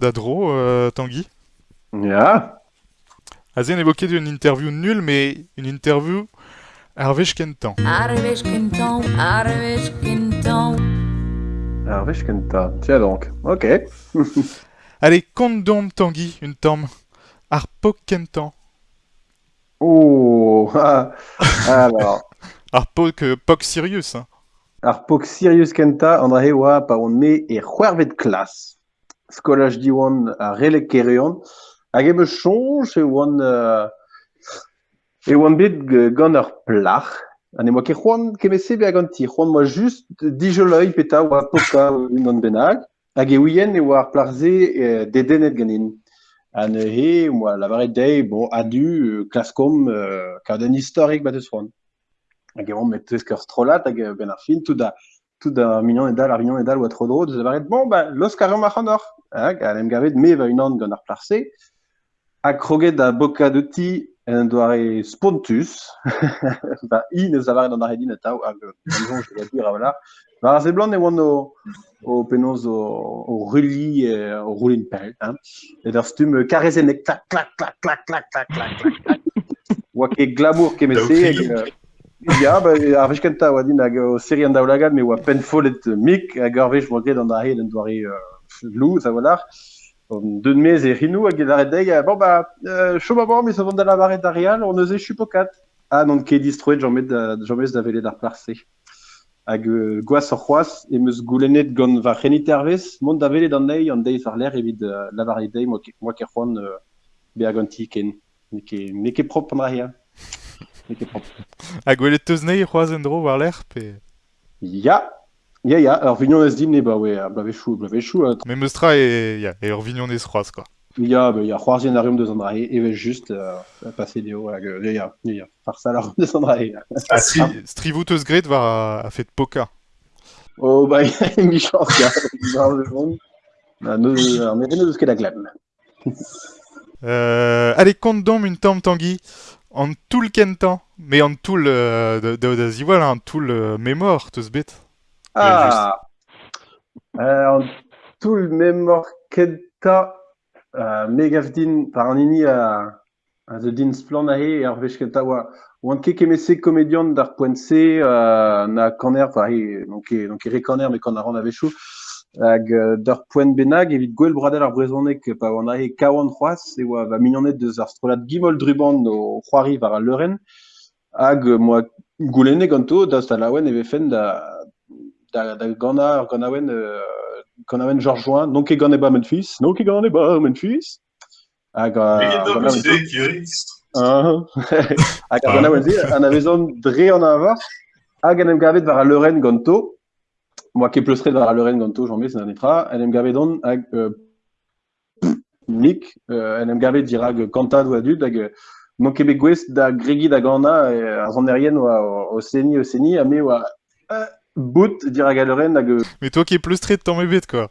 d'Adro, euh, Tanguy Ja. Azen évoqué d'une interview nulle, mais une interview Hervé Kentan. Hervé Kentan, Hervé Kentan. Hervé Kentan. Tiens donc. Ok. Allez, compte donc, Tanguy, une tombe. Arpo Kentan. Oh, ah, alors. Arpo que Poc Sirius. Hein. Arpo Sirius Kenta, André wa pa on me e c'hwervet klas. skolaj di oan a relek kereuan, hag em eus chonj e oan, uh, e oan bet gant ar plach, an e moa ke c'hoan kemese be hag an ti, c'hoan moa just dijoloi peta oa poka un an benag, hag e ouien e oa ar plachze e, dedenet ganin. An e he, moa lavaret dei, bon, adu, klaskom, uh, kaden historik bat eus c'hoan. Hag e oan met tezkeur strolat hag ben ar fin, tout da tout da mignon e dal ar mignon e dal oa tro deus lavaret, bon, ba, los kareom ar c'hanor. Hag, an em gavet me va un an gant ar plarze. Hag kroget da boka de ti en doare spontus. ba, i neus lavaret an ar edin hag, dijon, je vais dire, voilà. Ba, ar blanc e oan o, o penoz o, o ruli, o roulin pel, hein. Et stum clac, clac, clac, clac, clac, clac, clac, clac, clac. Oa ket glamour kemese, Ja, bei Arkenta war Di go Serien daulagat mé war penfolet mik a garvech mod an da helen doare lo a war de mez e rinou a gelare deg bon ba choma bon mis van da la barret areal on neuze chupokat. An an ket distroet jamet jamez da velet ar place hag gwaz ar c'hoaz e meus goulennet gant va renit ervez mont da velet an nei an deiz ar l'air evit la barret deg moa ker c'hoan be a ganti ken ne ket prop an areal a gwelet teus nei dro war pe... Ya, ya, ya. Alors, vignon ez din, ba, ouais, blavechou, blavechou. Hein. Me meustra e, ya, e ur vignon ez c'hoaz, quoi. Ya, ba, ya, c'hoarzien ar deus an drae, evel just, uh, passer deo, hag, ya, ya, ya, ya, farsa ar deus an drae. Ah, si, strivout eus gret war a, a fet poka. Oh, ba, ya, mi chans, ya, ar vechon. Na, neus, ar meren eus ket a glem. Euh, allez, compte donc une tombe Tanguy. En tout le kentan, mais en tout le da ziwal, en tout le mémoire, tout ce bête. Ah. Euh, en tout le mémoire kenta, euh, megavdin par nini à euh, the din splanahe et arvech kenta wa Wan ket kemese komedian d'ar poense na kaner, donc donc reconnaît mais qu'on a rendez-vous. Hag d'ar poent bennak evit gwell bradell ar brezhoneg pa oa anae kaouan c'hoaz e va mignonet deus ar strollad gimol druban o c'hoari var al leurenn hag moa goulennek an to da stalaouenn e vefen da, da, da ganañ ar ganaouenn euh, ganaouenn Georges Join, non ket gant eba Memphis, non ket gant eba Memphis hag a... Hag a ganaouenn an avezon dre an avar hag an em gavet var al leurenn gant to. Ket pleustret var a leuren ganto, j'en mets, an etra, an em gavet on, hag, euh, nik, euh, an em gavet dirag kantad oa dud, hag, euh, non ket bet gwez da gregi da gana, e, ar zon erien a me euh, bout dirag a leuren, hag, euh, Mais toi qui es plus strait de ton bet quoi.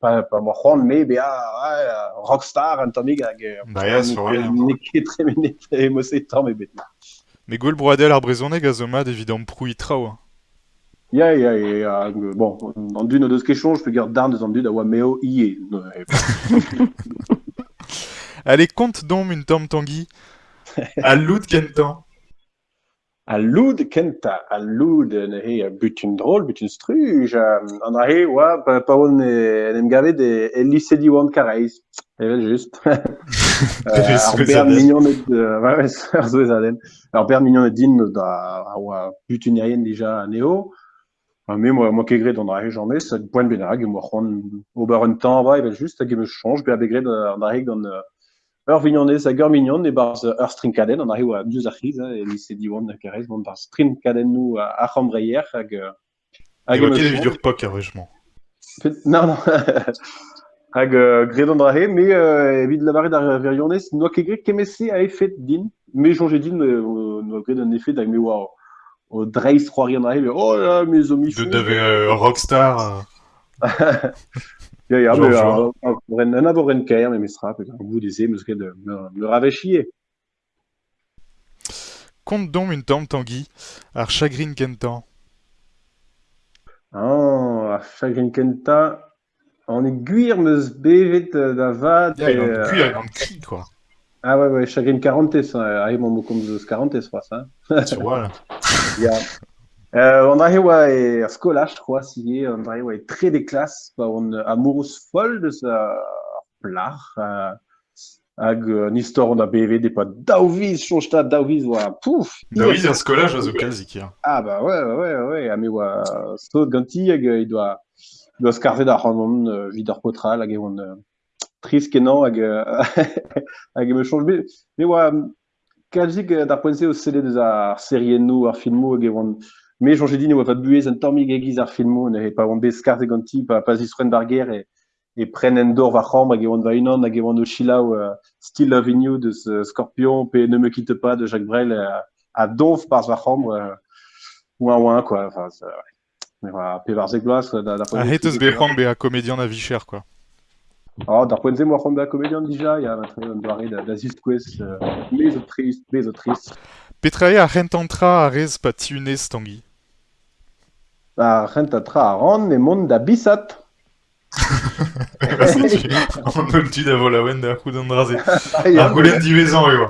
pas moi, mais bien, ouais, Rockstar, Anthony Gag. Bah, il y a Mais Gol Broadel, Gazomad, évidemment, Prouille, Trao. Ya, ya, ya. Bon, en d'une ou deux questions, je peux dire d'un des endus d'Awameo, Ié. Allez, compte donc une tombe tanguy. À l'out, Kentan. Al loud kenta, al loud nehe butun drol, butun struj, an ahe oa pa on nem gavé gavet e, lycée lisedi oan kareiz. Evel juste Ar ber mignon et... Ouais, ouais, ar zoez aden. Ar ber mignon de din da oa butun erien dija neo. Me moa moa kegret an ahe jamme, sa poen benag, moa c'hoan ober un tan va, evel just, hag emeus chanj, ber begret an ahe gant... Ur vignonez hag ur mignon e barz ur strinkadenn, an arreoù a abdiouz ar c'hiz, e lise hein, diwan da kerez, mont barz strinkadennou a c'hambreier hag... Hag eo ket evidur pok ar vejman. Non, non. hag gredon dra he, me euh, evit lavaret ar virionez, noa ket gret kemese a efet din, me jonge din, noa gret an efet hag me oa o dreiz c'hoari an he, oh la, me zo mi De rockstar... euh, Ya, ya, Genre, me, genre. a- a- ren- an abo ren kaer, me me sra, pe an bout eze, meus ket de- me, me rave chier. Kont dom un tamm Tanguy, ar chagrin kentan. Ah, a chagrin kenta, an e gwir meus bevet euh, da vat. Ya, il e, an euh, kuit, an cri, quoi. Ah ouais, ouais, chagrin 40 hein, a emañ mo komz eus 40 fras, hein. Tu vois, là. Euh, on a oa e ar skola, je crois, si on a oa e tre de klas, pa on amourous fol de sa plar, euh, hag euh, nistor on a BV de pa daouviz, chonchta daouviz oa, pouf Daouviz ar skola, jaz o kazik, ya. Ah, bah, ouais, ouais, ouais, ouais, ah, mais oa sot ganti, hag e doa, doa skarvet ar c'hanon, euh, vid ar potral, hag e on euh, tris kenan, hag, hag e me chonch bet, mais, oa, kazik d'ar poense o sele deus ar serien nou, ar filmo, hag e oan, me jonge din e oa pa buez an tammig egiz ar filmo ne e pa oan bet skarvet ganti pa pa zistren d'ar ger e, e pren en dor va c'hamp hag e oan va unan hag e oan o chilaou euh, Still Loving You deus euh, Scorpion pe Ne me quitte pas de Jacques Brel euh, a donf par va c'hamp euh, ouin ouin quoi enfin ouais. mais voilà pe var zeg quoi, da da A hetez be c'hant be a komedian a vicher, quoi. oh dar poent mo c'hamp da comédien dija ya ma tre an doare da da zist kwez euh, trist me zo trist Petrae a rentantra a rez pa tiunez Tanguy. Mont da bisat An ol tu da vol a wen da c'houd an draze. Ah, ya. Ar golen divezan, eo.